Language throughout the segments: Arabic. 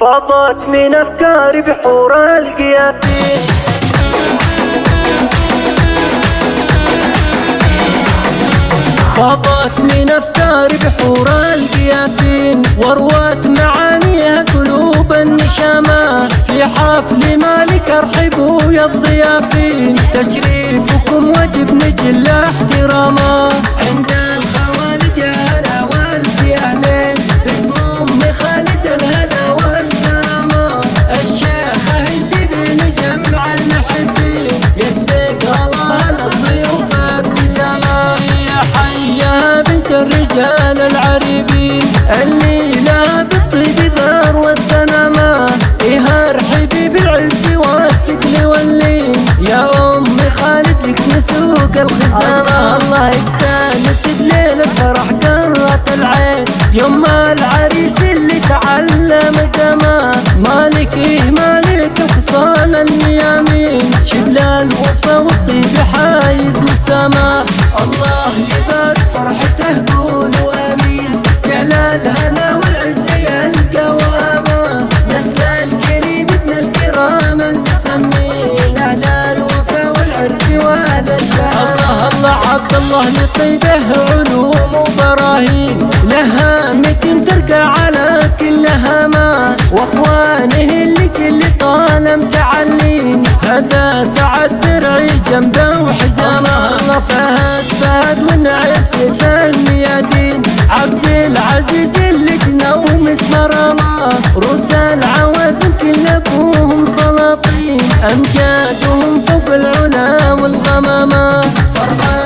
فاضت من أفكاري بحور القياسين فاضت من أفكاري بحور القياسين وروت معانيها قلوب النشامة. في حفل مالك ارحبوا يا الضيافين. تشريفكم وجب نجل احترامه مسوق الخزانة. الله يستانس بليل الفرح قرة العين. يوم العريس الله لطيبه علوم وبراهين. لها متن ترقى على كل هما وأخوانه اللي كل طالم تعلين هذا سعد درعي جنبه وحزامه. الله فهد فهد ونعيب سيف الميادين. عبد العزيز اللي كنوم اسمه روس العوازل كل أبوهم سلاطين. أمجادهم فوق العلا والغمامة. فرحة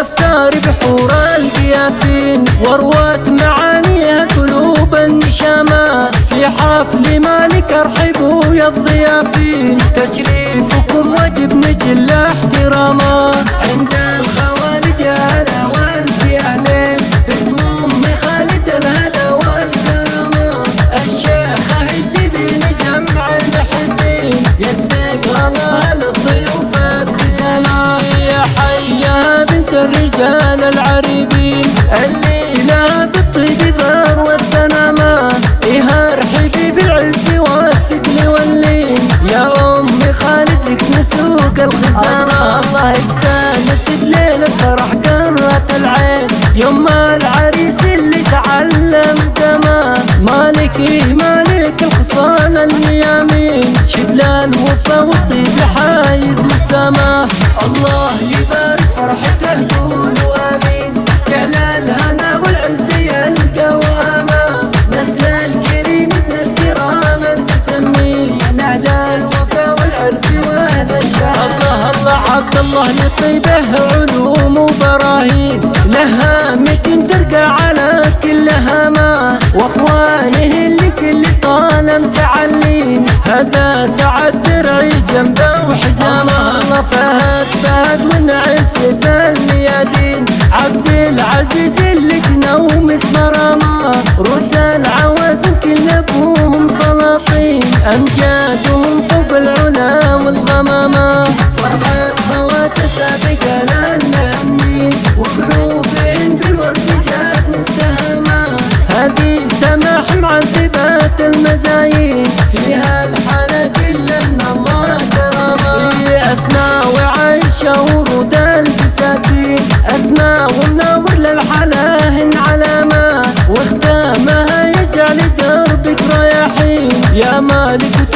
أفكاري بحور القياسين وروت معانيها قلوب النشامة. في حفل مالك ارحبوا يا الضيافين. تشريفكم وجب نجل احترامه عند الخوالد يا الرجال العريبين اللي لا بالطيب ذروه سنامه إيه ارحبي بالعز والثقل واللين يا أم خالد لك مسوق الخزانه الله يستانس بليل الفرح قرة العين. يوم العريس لطيبه علوم وبراهين لها متن ترقى على كل هما وأخوانه اللي كل طالم تعلين هذا سعد درعي جنبه وحزامه. الله فهد فهد ونعيب سيف الميادين. عبد العزيز اللي كنوم اسمه رماه روس معذبات المزايين فيها الحالة كلها من الله كرامة أسماء وعايشة ورود الفساتين أسماء ومنور للحلاهن علامة وختامها يجعل دربك رياحين يا مالك